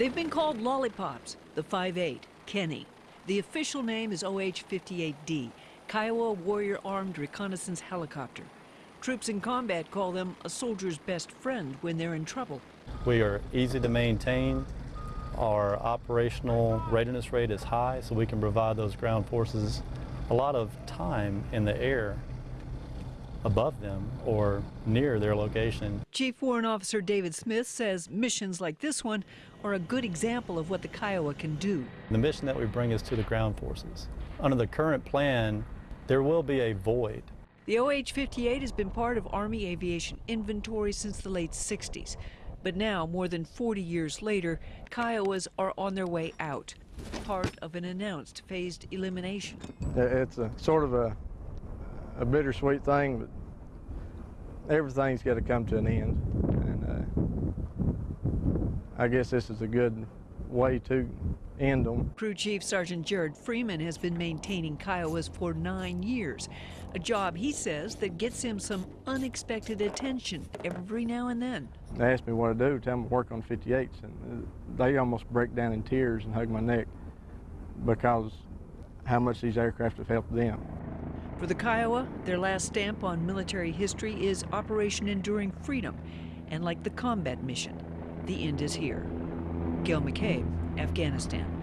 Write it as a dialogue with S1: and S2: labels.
S1: They've been called lollipops, the 5-8, Kenny. The official name is OH-58D, Kiowa Warrior Armed Reconnaissance Helicopter. Troops in combat call them a soldier's best friend when they're in trouble.
S2: We are easy to maintain. Our operational readiness rate is high, so we can provide those ground forces a lot of time in the air above them or near their location.
S1: Chief Warrant Officer David Smith says missions like this one are a good example of what the Kiowa can do.
S2: The mission that we bring is to the ground forces. Under the current plan, there will be a void.
S1: The OH-58 has been part of Army aviation inventory since the late 60s. But now, more than 40 years later, Kiowas are on their way out, part of an announced phased elimination.
S3: Uh, it's a sort of a, a bittersweet thing, but everything's got to come to an end. And uh, I guess this is a good way to end them.
S1: Crew Chief Sergeant Jared Freeman has been maintaining Kiowas for nine years, a job he says that gets him some unexpected attention every now and then.
S3: They ask me what I do, tell them I work on 58s, and they almost break down in tears and hug my neck because how much these aircraft have helped them.
S1: For the Kiowa, their last stamp on military history is Operation Enduring Freedom, and like the combat mission, the end is here. Gail McCabe, Afghanistan.